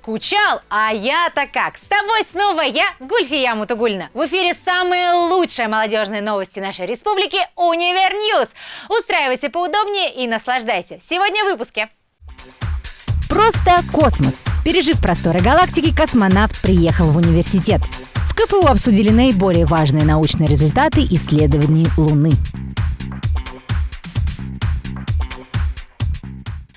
Скучал? А я-то как? С тобой снова я, Гульфия Мутугульна. В эфире самые лучшие молодежные новости нашей республики Univer News. Устраивайся поудобнее и наслаждайся. Сегодня в выпуске. Просто космос. Пережив просторы галактики, космонавт приехал в университет. В КФУ обсудили наиболее важные научные результаты исследований Луны.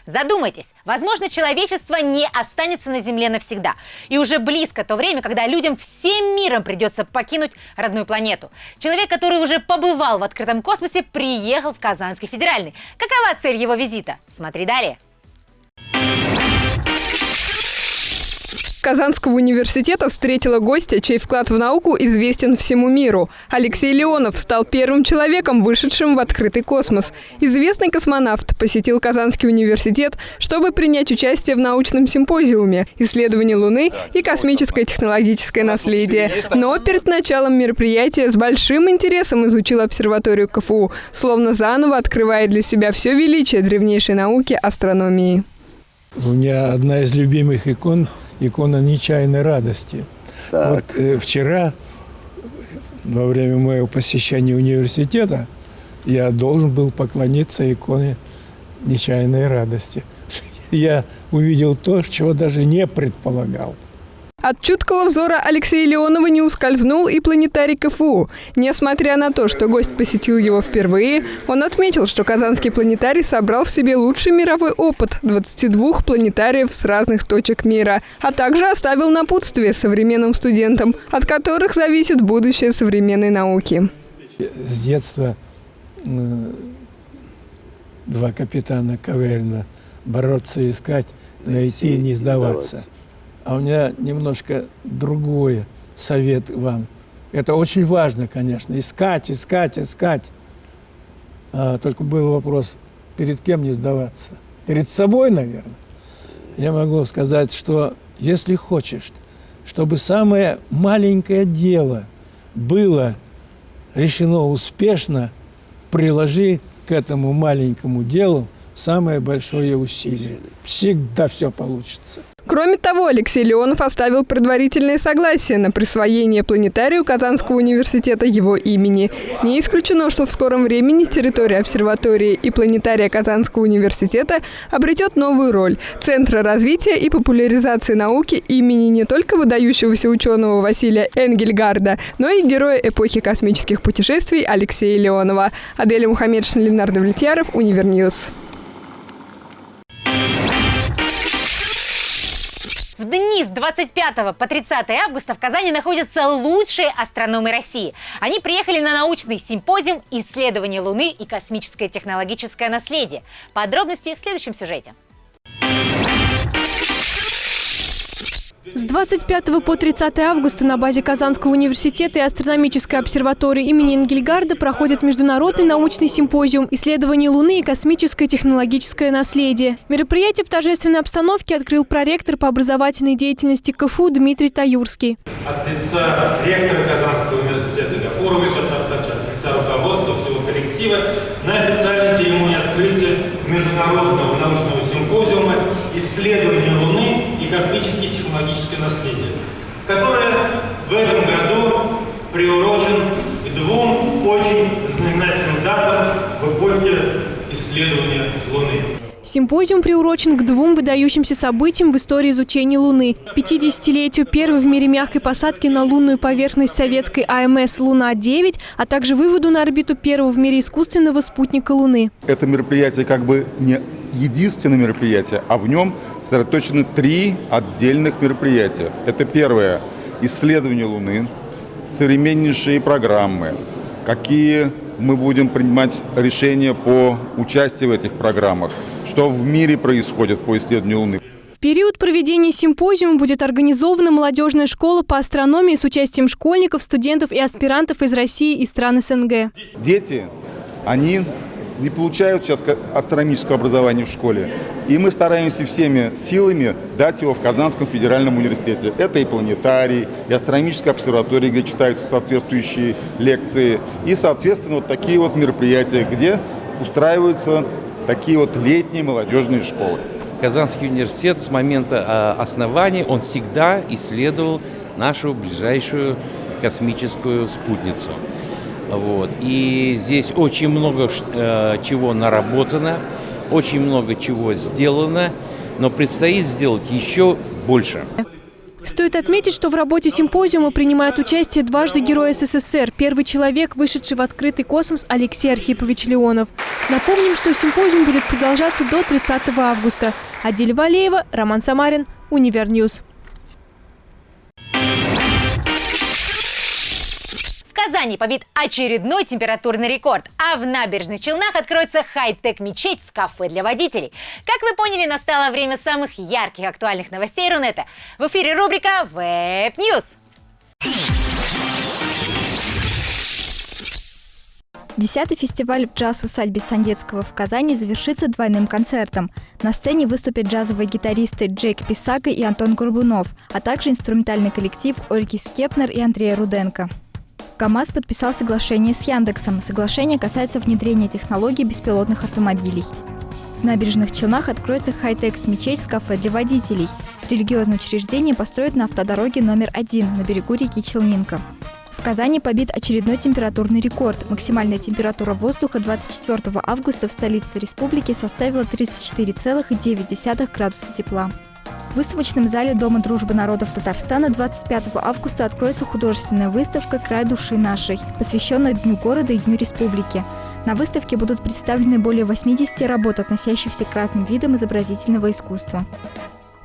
Задумайтесь, возможно, человечество не останется на Земле навсегда. И уже близко то время, когда людям всем миром придется покинуть родную планету. Человек, который уже побывал в открытом космосе, приехал в Казанский федеральный. Какова цель его визита? Смотри далее. Казанского университета встретила гостя, чей вклад в науку известен всему миру. Алексей Леонов стал первым человеком, вышедшим в открытый космос. Известный космонавт посетил Казанский университет, чтобы принять участие в научном симпозиуме «Исследование Луны и космическое технологическое наследие». Но перед началом мероприятия с большим интересом изучил обсерваторию КФУ, словно заново открывая для себя все величие древнейшей науки астрономии. У меня одна из любимых икон – икона нечаянной радости. Так. Вот э, вчера, во время моего посещения университета, я должен был поклониться иконе нечаянной радости. Я увидел то, чего даже не предполагал. От чуткого взора Алексея Леонова не ускользнул и планетарий КФУ. Несмотря на то, что гость посетил его впервые, он отметил, что Казанский планетарий собрал в себе лучший мировой опыт 22 планетариев с разных точек мира, а также оставил напутствие современным студентам, от которых зависит будущее современной науки. С детства два капитана Каверина бороться, искать, найти и не сдаваться. А у меня немножко другой совет вам. Это очень важно, конечно, искать, искать, искать. А, только был вопрос, перед кем не сдаваться? Перед собой, наверное. Я могу сказать, что если хочешь, чтобы самое маленькое дело было решено успешно, приложи к этому маленькому делу самое большое усилие. Всегда все получится. Кроме того, Алексей Леонов оставил предварительное согласие на присвоение планетарию Казанского университета его имени. Не исключено, что в скором времени территория обсерватории и планетария Казанского университета обретет новую роль – Центра развития и популяризации науки имени не только выдающегося ученого Василия Энгельгардта, но и героя эпохи космических путешествий Алексея Леонова. Аделя Мухаммедшин, Ленардо Влетьяров, Univer News. Дни с 25 по 30 августа в Казани находятся лучшие астрономы России. Они приехали на научный симпозиум «Исследование Луны и космическое технологическое наследие». Подробности в следующем сюжете. С 25 по 30 августа на базе Казанского университета и астрономической обсерватории имени Энгельгарда проходит международный научный симпозиум «Исследование Луны и космическое технологическое наследие». Мероприятие в торжественной обстановке открыл проректор по образовательной деятельности КФУ Дмитрий Таюрский. От лица ректора Казанского университета Гафуровича, от лица руководства всего коллектива на официальной церемонии открытия международного научного симпозиума «Исследование Космические технологическое наследие, которое в этом году приурочен к двум очень знаменательным датам в эпохе исследования Луны. Симпозиум приурочен к двум выдающимся событиям в истории изучения Луны. 50-летию первой в мире мягкой посадки на лунную поверхность советской АМС «Луна-9», а также выводу на орбиту первого в мире искусственного спутника Луны. Это мероприятие как бы не единственное мероприятие, а в нем сосредоточены три отдельных мероприятия. Это первое – исследование Луны, современнейшие программы, какие мы будем принимать решения по участию в этих программах, что в мире происходит по исследованию Луны. В период проведения симпозиума будет организована молодежная школа по астрономии с участием школьников, студентов и аспирантов из России и стран СНГ. Дети, они не получают сейчас астрономического образования в школе. И мы стараемся всеми силами дать его в Казанском федеральном университете. Это и планетарий, и астрономическая обсерватория, где читаются соответствующие лекции, и, соответственно, вот такие вот мероприятия, где устраиваются такие вот летние молодежные школы. Казанский университет с момента основания, он всегда исследовал нашу ближайшую космическую спутницу. Вот. И здесь очень много э, чего наработано, очень много чего сделано, но предстоит сделать еще больше. Стоит отметить, что в работе симпозиума принимает участие дважды Герой СССР, первый человек, вышедший в открытый космос Алексей Архипович Леонов. Напомним, что симпозиум будет продолжаться до 30 августа. Адиль Валеева, Роман Самарин, Univer News. Казани побит очередной температурный рекорд, а в набережных Челнах откроется хай-тек мечеть с кафе для водителей. Как вы поняли, настало время самых ярких актуальных новостей Рунета. В эфире рубрика Web News. Десятый фестиваль в джаз-усадьбе Сандецкого в Казани завершится двойным концертом. На сцене выступят джазовые гитаристы Джейк Писака и Антон Горбунов, а также инструментальный коллектив Ольги Скепнер и Андрея Руденко. КАМАЗ подписал соглашение с Яндексом. Соглашение касается внедрения технологий беспилотных автомобилей. В набережных Челнах откроется хай-тек мечеть с кафе для водителей. Религиозное учреждение построят на автодороге номер один на берегу реки Челнинка. В Казани побит очередной температурный рекорд. Максимальная температура воздуха 24 августа в столице республики составила 34,9 градуса тепла. В выставочном зале Дома дружбы народов Татарстана 25 августа откроется художественная выставка «Край души нашей», посвященная Дню города и Дню республики. На выставке будут представлены более 80 работ, относящихся к разным видам изобразительного искусства.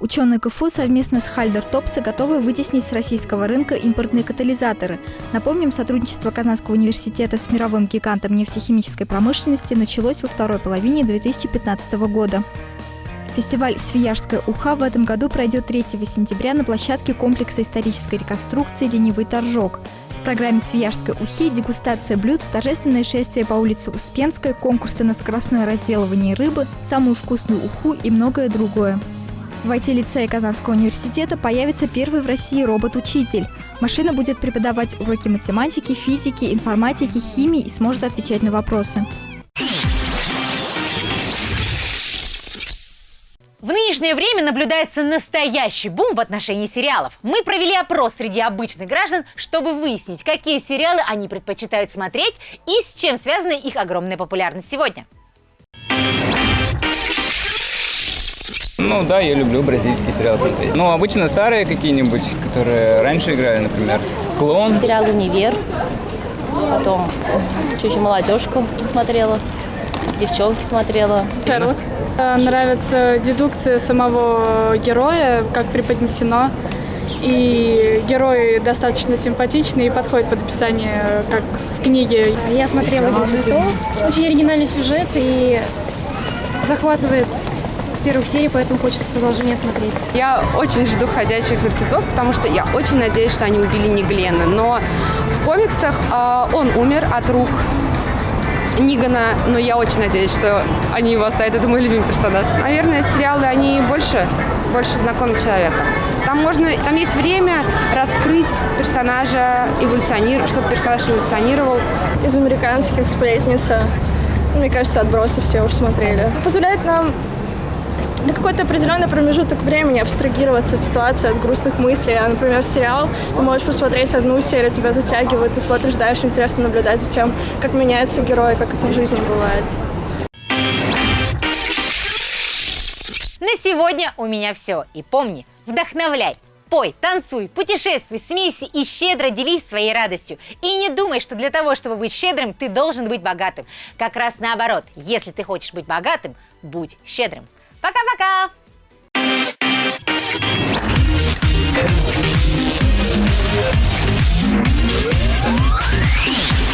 Ученые КФУ совместно с Хальдер Топса готовы вытеснить с российского рынка импортные катализаторы. Напомним, сотрудничество Казанского университета с мировым гигантом нефтехимической промышленности началось во второй половине 2015 года. Фестиваль «Свияжская уха» в этом году пройдет 3 сентября на площадке комплекса исторической реконструкции «Ленивый торжок». В программе «Свияжской ухи» дегустация блюд, торжественное шествие по улице Успенской, конкурсы на скоростное разделывание рыбы, самую вкусную уху и многое другое. В IT-лицее Казанского университета появится первый в России робот-учитель. Машина будет преподавать уроки математики, физики, информатики, химии и сможет отвечать на вопросы. Нынешнее время наблюдается настоящий бум в отношении сериалов. Мы провели опрос среди обычных граждан, чтобы выяснить, какие сериалы они предпочитают смотреть и с чем связана их огромная популярность сегодня. Ну да, я люблю бразильские сериалы смотреть. Ну, обычно старые какие-нибудь, которые раньше играли, например. «Клон». Сериал «Универ». Потом чуть-чуть молодежку смотрела. Девчонки смотрела. Шерлок. Нравится дедукция самого героя, как преподнесено. И герой достаточно симпатичный и подходит под описание, как в книге. Я смотрела «Игру престолов». Очень оригинальный сюжет и захватывает с первых серий, поэтому хочется продолжение смотреть. Я очень жду «Ходячих мертвецов», потому что я очень надеюсь, что они убили не Глена. Но в комиксах э, он умер от рук Нигана, но я очень надеюсь, что они его оставят. Это мой любимый персонаж. Наверное, сериалы, они больше, больше знакомы человека. Там можно, там есть время раскрыть персонажа, эволюционировать, чтобы персонаж эволюционировал. Из американских «Сплетница». Мне кажется, «Отбросы» все уже смотрели. Позволяет нам на какой-то определенный промежуток времени абстрагироваться от ситуации, от грустных мыслей. А, например, сериал, ты можешь посмотреть одну серию, тебя затягивает, ты смотришь дальше, интересно наблюдать за тем, как меняется герой, как это в жизни бывает. На сегодня у меня все. И помни, вдохновляй, пой, танцуй, путешествуй, смейся и щедро делись своей радостью. И не думай, что для того, чтобы быть щедрым, ты должен быть богатым. Как раз наоборот, если ты хочешь быть богатым, будь щедрым. Пока-пока! Yeah.